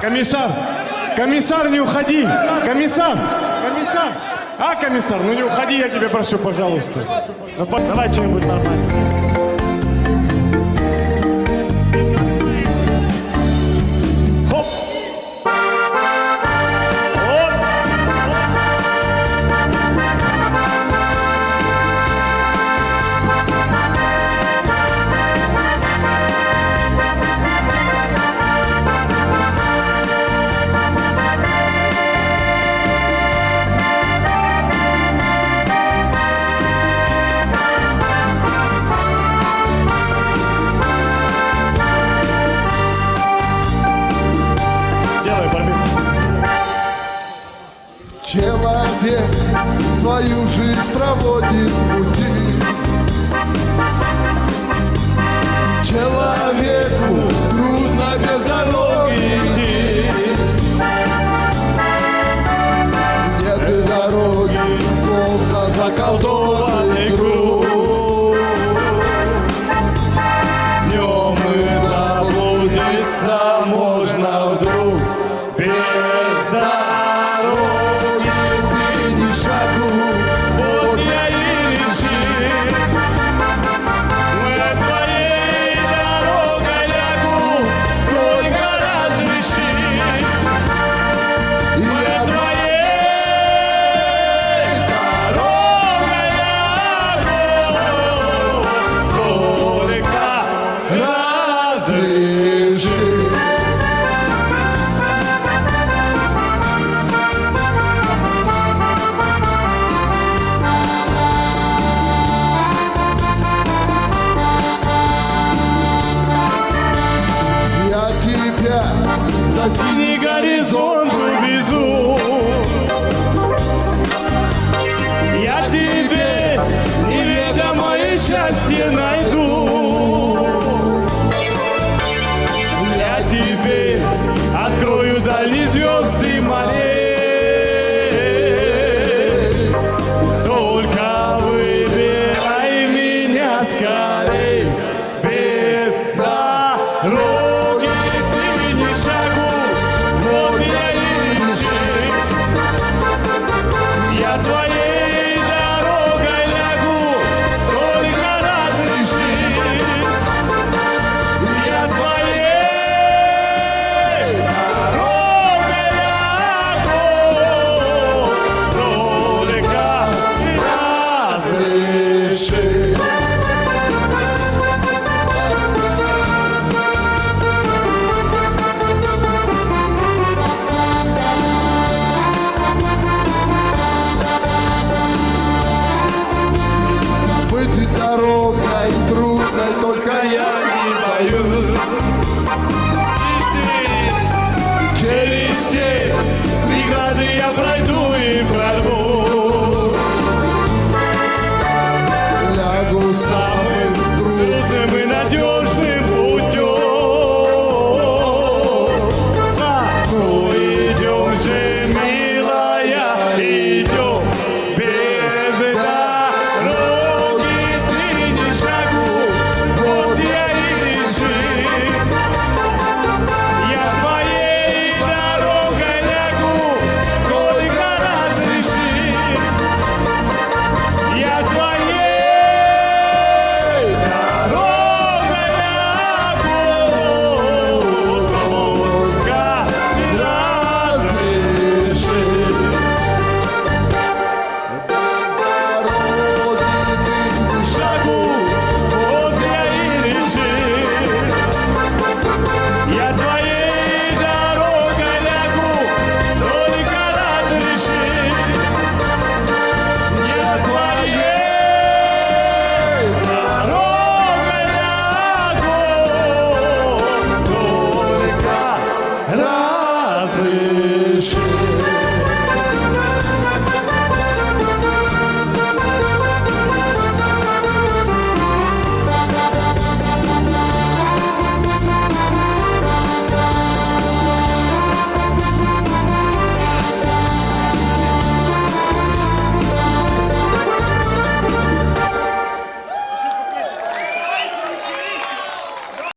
Комиссар! Комиссар, не уходи! Комиссар! Комиссар! А, комиссар, ну не уходи, я тебя прошу, пожалуйста. Ну, давай что-нибудь нормально. Человек свою жизнь проводит в пути. Человеку трудно без дороги идти. Нет дороги, словно заколдованный круг. Днем и заблудиться можно разреши. Я тебя за синий горизонт увезу. Я тебе неведомое счастье найду. только я.